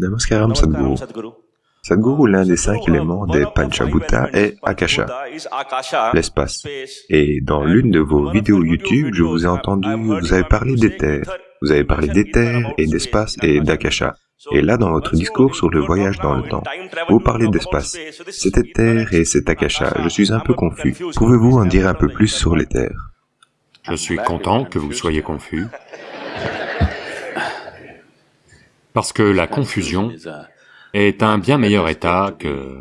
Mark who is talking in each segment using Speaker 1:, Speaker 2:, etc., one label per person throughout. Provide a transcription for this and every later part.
Speaker 1: Namaskaram Sadhguru. Sadhguru, l'un des cinq éléments des Panchabhuta est Akasha, l'espace. Et dans l'une de vos vidéos YouTube, je vous ai entendu, vous avez parlé d'éther, vous avez parlé d'éther et d'espace et d'Akasha. Et là, dans votre discours sur le voyage dans le temps, vous parlez d'espace. C'est éther et c'est Akasha, je suis un peu confus. Pouvez-vous en dire un peu plus sur l'éther
Speaker 2: Je suis content que vous soyez confus. Parce que la confusion est un bien meilleur état que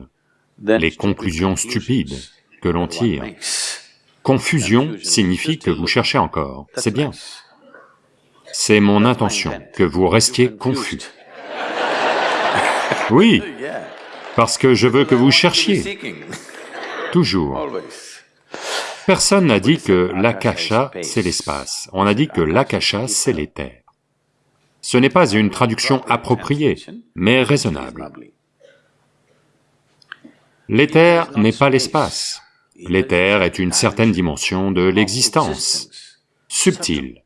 Speaker 2: les conclusions stupides que l'on tire. Confusion signifie que vous cherchez encore, c'est bien. C'est mon intention, que vous restiez confus. Oui, parce que je veux que vous cherchiez, toujours. Personne n'a dit que l'akasha, c'est l'espace, on a dit que l'akasha, c'est l'éther. Ce n'est pas une traduction appropriée, mais raisonnable. L'éther n'est pas l'espace. L'éther est une certaine dimension de l'existence, subtile.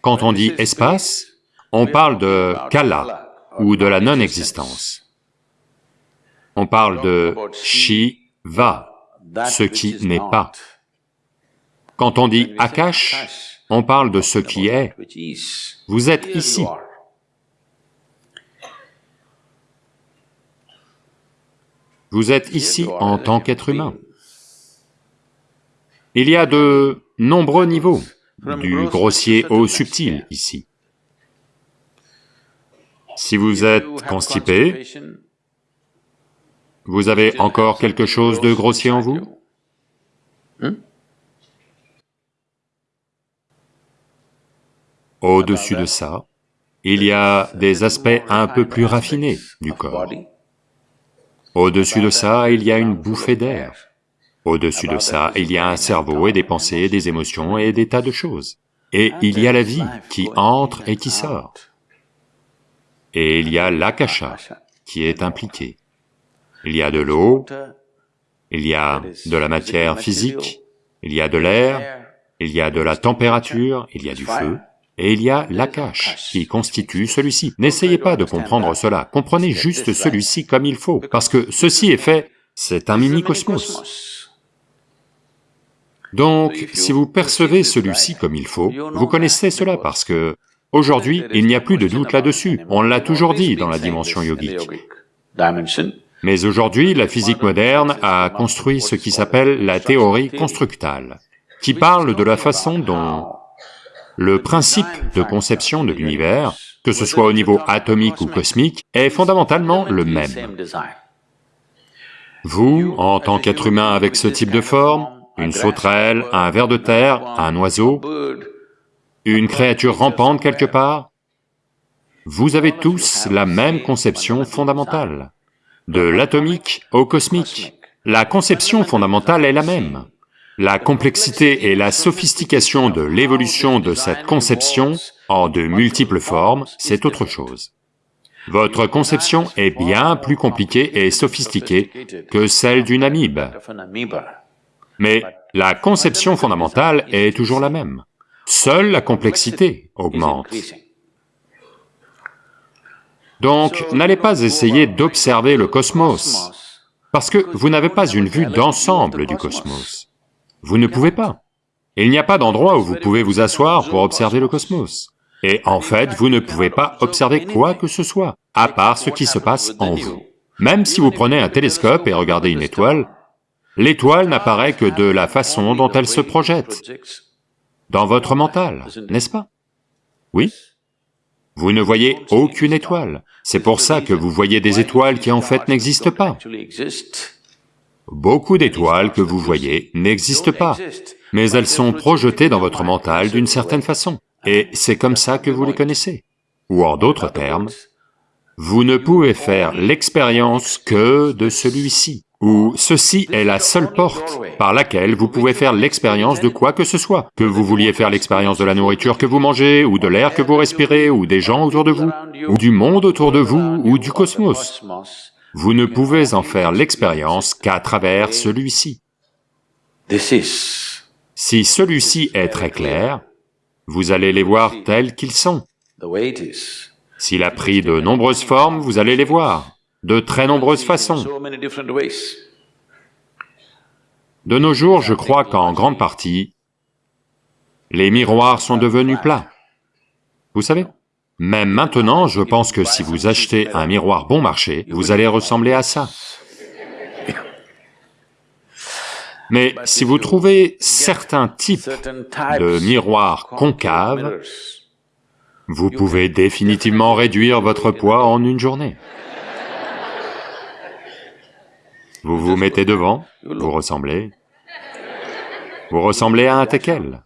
Speaker 2: Quand on dit espace, on parle de kala ou de la non-existence. On parle de shiva, ce qui n'est pas. Quand on dit akash, on parle de ce qui est. Vous êtes ici. Vous êtes ici en tant qu'être humain. Il y a de nombreux niveaux, du grossier au subtil ici. Si vous êtes constipé, vous avez encore quelque chose de grossier en vous? Au-dessus de ça, il y a des aspects un peu plus raffinés du corps. Au-dessus de ça, il y a une bouffée d'air. Au-dessus de ça, il y a un cerveau et des pensées, des émotions et des tas de choses. Et il y a la vie qui entre et qui sort. Et il y a l'akasha qui est impliqué. Il y a de l'eau, il y a de la matière physique, il y a de l'air, il y a de la température, il y a du feu, et il y a l'akash qui constitue celui-ci. N'essayez pas de comprendre cela, comprenez juste celui-ci comme il faut, parce que ceci est fait, c'est un mini-cosmos. Donc, si vous percevez celui-ci comme il faut, vous connaissez cela parce que, aujourd'hui, il n'y a plus de doute là-dessus, on l'a toujours dit dans la dimension yogique. Mais aujourd'hui, la physique moderne a construit ce qui s'appelle la théorie constructale, qui parle de la façon dont le principe de conception de l'univers, que ce soit au niveau atomique ou cosmique, est fondamentalement le même. Vous, en tant qu'être humain avec ce type de forme, une sauterelle, un ver de terre, un oiseau, une créature rampante quelque part, vous avez tous la même conception fondamentale. De l'atomique au cosmique, la conception fondamentale est la même. La complexité et la sophistication de l'évolution de cette conception en de multiples formes, c'est autre chose. Votre conception est bien plus compliquée et sophistiquée que celle d'une amibe. Mais la conception fondamentale est toujours la même. Seule la complexité augmente. Donc, n'allez pas essayer d'observer le cosmos, parce que vous n'avez pas une vue d'ensemble du cosmos. Vous ne pouvez pas. Il n'y a pas d'endroit où vous pouvez vous asseoir pour observer le cosmos. Et en fait, vous ne pouvez pas observer quoi que ce soit, à part ce qui se passe en vous. Même si vous prenez un télescope et regardez une étoile, l'étoile n'apparaît que de la façon dont elle se projette, dans votre mental, n'est-ce pas? Oui Vous ne voyez aucune étoile, c'est pour ça que vous voyez des étoiles qui en fait n'existent pas. Beaucoup d'étoiles que vous voyez n'existent pas, mais elles sont projetées dans votre mental d'une certaine façon, et c'est comme ça que vous les connaissez. Ou en d'autres termes, vous ne pouvez faire l'expérience que de celui-ci, ou ceci est la seule porte par laquelle vous pouvez faire l'expérience de quoi que ce soit, que vous vouliez faire l'expérience de la nourriture que vous mangez, ou de l'air que vous respirez, ou des gens autour de vous, ou du monde autour de vous, ou du cosmos. Vous ne pouvez en faire l'expérience qu'à travers celui-ci. Si celui-ci est très clair, vous allez les voir tels qu'ils sont. S'il a pris de nombreuses formes, vous allez les voir, de très nombreuses façons. De nos jours, je crois qu'en grande partie, les miroirs sont devenus plats. Vous savez? Même maintenant, je pense que si vous achetez un miroir bon marché, vous allez ressembler à ça. Mais si vous trouvez certains types de miroirs concaves, vous pouvez définitivement réduire votre poids en une journée. Vous vous mettez devant, vous ressemblez, vous ressemblez à un teckel.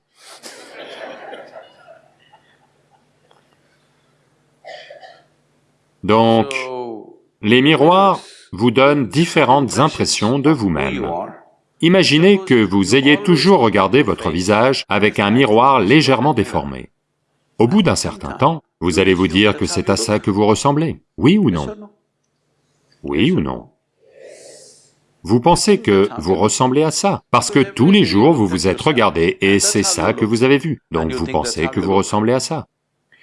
Speaker 2: Donc, les miroirs vous donnent différentes impressions de vous-même. Imaginez que vous ayez toujours regardé votre visage avec un miroir légèrement déformé. Au bout d'un certain temps, vous allez vous dire que c'est à ça que vous ressemblez, oui ou non? Oui ou non? Vous pensez que vous ressemblez à ça, parce que tous les jours vous vous êtes regardé et c'est ça que vous avez vu, donc vous pensez que vous ressemblez à ça.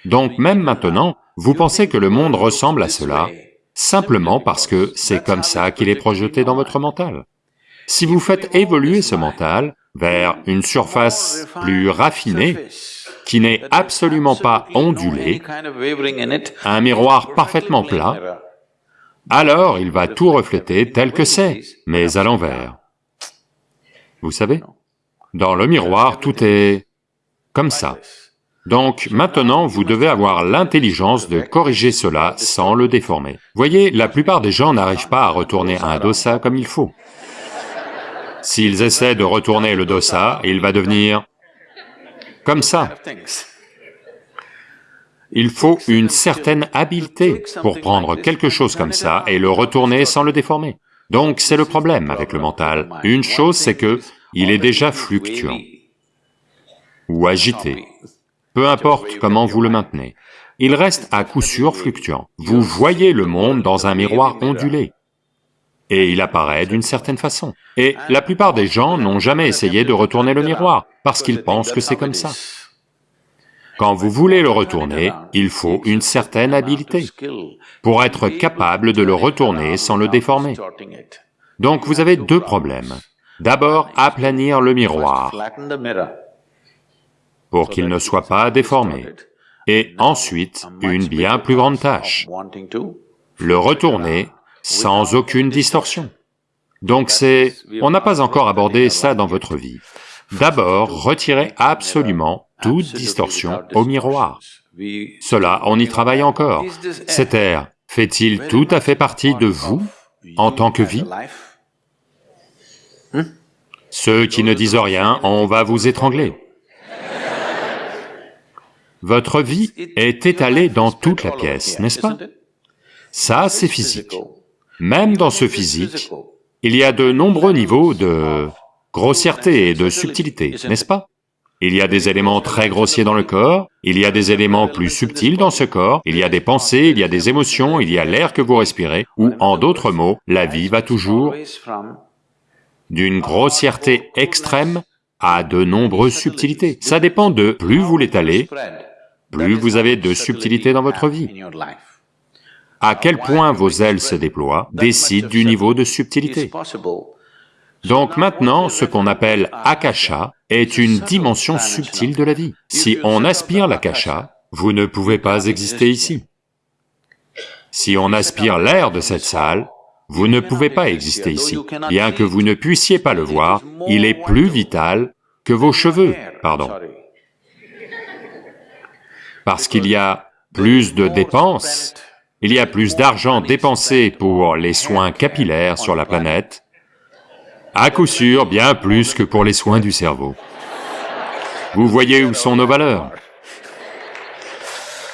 Speaker 2: Donc même maintenant, vous pensez que le monde ressemble à cela, simplement parce que c'est comme ça qu'il est projeté dans votre mental. Si vous faites évoluer ce mental vers une surface plus raffinée, qui n'est absolument pas ondulée, un miroir parfaitement plat, alors il va tout refléter tel que c'est, mais à l'envers. Vous savez? Dans le miroir, tout est comme ça. Donc maintenant, vous devez avoir l'intelligence de corriger cela sans le déformer. Voyez, la plupart des gens n'arrivent pas à retourner un dosa comme il faut. S'ils essaient de retourner le dosa, il va devenir comme ça. Il faut une certaine habileté pour prendre quelque chose comme ça et le retourner sans le déformer. Donc c'est le problème avec le mental. Une chose c'est que il est déjà fluctuant ou agité, peu importe comment vous le maintenez. Il reste à coup sûr fluctuant. Vous voyez le monde dans un miroir ondulé et il apparaît d'une certaine façon. Et la plupart des gens n'ont jamais essayé de retourner le miroir, parce qu'ils pensent que c'est comme ça. Quand vous voulez le retourner, il faut une certaine habileté pour être capable de le retourner sans le déformer. Donc vous avez deux problèmes. D'abord, aplanir le miroir pour qu'il ne soit pas déformé, et ensuite, une bien plus grande tâche, le retourner sans aucune distorsion. Donc c'est... on n'a pas encore abordé ça dans votre vie. D'abord, retirez absolument toute distorsion au miroir. Cela, on y travaille encore. Cet air fait-il tout à fait partie de vous en tant que vie Ceux qui ne disent rien, on va vous étrangler. Votre vie est étalée dans toute la pièce, n'est-ce pas? Ça, c'est physique. Même dans ce physique, il y a de nombreux niveaux de grossièreté et de subtilité, n'est-ce pas? Il y a des éléments très grossiers dans le corps, il y a des éléments plus subtils dans ce corps, il y a des pensées, il y a des émotions, il y a l'air que vous respirez, ou en d'autres mots, la vie va toujours d'une grossièreté extrême à de nombreuses subtilités. Ça dépend de plus vous l'étalez, plus vous avez de subtilité dans votre vie. à quel point vos ailes se déploient décide du niveau de subtilité. Donc maintenant, ce qu'on appelle akasha est une dimension subtile de la vie. Si on aspire l'akasha, vous ne pouvez pas exister ici. Si on aspire l'air de cette salle, vous ne pouvez pas exister ici. Bien que vous ne puissiez pas le voir, il est plus vital que vos cheveux, pardon. Parce qu'il y a plus de dépenses il y a plus d'argent dépensé pour les soins capillaires sur la planète, à coup sûr bien plus que pour les soins du cerveau. Vous voyez où sont nos valeurs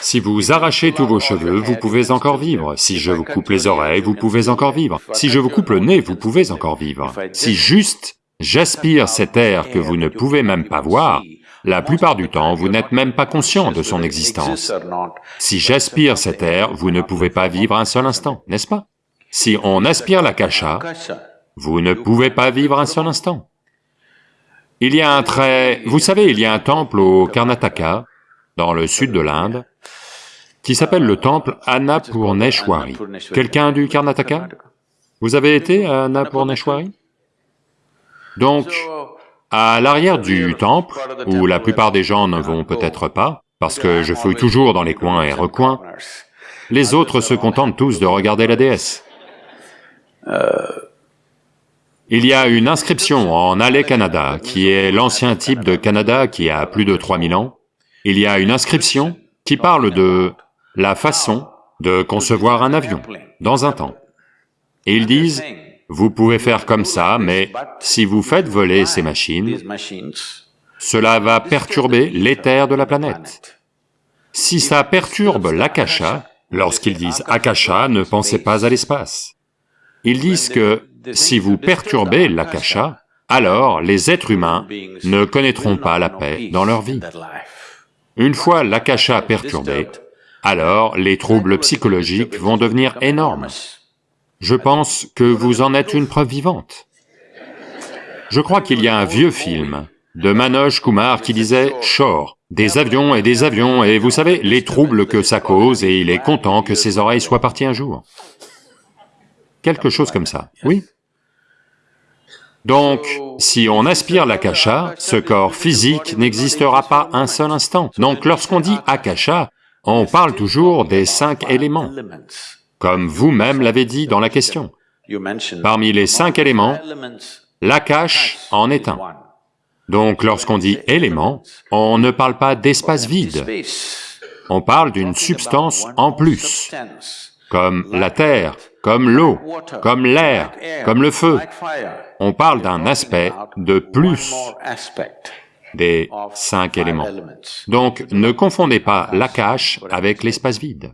Speaker 2: si vous arrachez tous vos cheveux, vous pouvez encore vivre. Si je vous coupe les oreilles, vous pouvez encore vivre. Si je vous coupe le nez, vous pouvez encore vivre. Si juste j'aspire cet air que vous ne pouvez même pas voir, la plupart du temps, vous n'êtes même pas conscient de son existence. Si j'aspire cet air, vous ne pouvez pas vivre un seul instant, n'est-ce pas? Si on aspire la kasha, vous ne pouvez pas vivre un seul instant. Il y a un très... Vous savez, il y a un temple au Karnataka, dans le sud de l'Inde, qui s'appelle le temple Annapurneshwari. Quelqu'un du Karnataka? Vous avez été à Annapurneshwari Donc, à l'arrière du temple, où la plupart des gens ne vont peut-être pas, parce que je fouille toujours dans les coins et recoins, les autres se contentent tous de regarder la déesse. Il y a une inscription en Allée Canada, qui est l'ancien type de Canada qui a plus de 3000 ans. Il y a une inscription qui parle de la façon de concevoir un avion dans un temps. Et ils disent, vous pouvez faire comme ça, mais si vous faites voler ces machines, cela va perturber l'éther de la planète. Si ça perturbe l'akasha, lorsqu'ils disent akasha, ne pensez pas à l'espace. Ils disent que si vous perturbez l'akasha, alors les êtres humains ne connaîtront pas la paix dans leur vie. Une fois l'akasha perturbé, alors les troubles psychologiques vont devenir énormes. Je pense que vous en êtes une preuve vivante. Je crois qu'il y a un vieux film de Manoj Kumar qui disait « Shore, des avions et des avions, et vous savez, les troubles que ça cause, et il est content que ses oreilles soient parties un jour. » Quelque chose comme ça, oui donc, si on aspire l'akasha, ce corps physique n'existera pas un seul instant. Donc lorsqu'on dit akasha, on parle toujours des cinq éléments, comme vous-même l'avez dit dans la question. Parmi les cinq éléments, l'akash en est un. Donc lorsqu'on dit élément, on ne parle pas d'espace vide, on parle d'une substance en plus, comme la terre, comme l'eau, comme l'air, comme le feu. On parle d'un aspect de plus des cinq éléments. Donc ne confondez pas l'akash avec l'espace vide.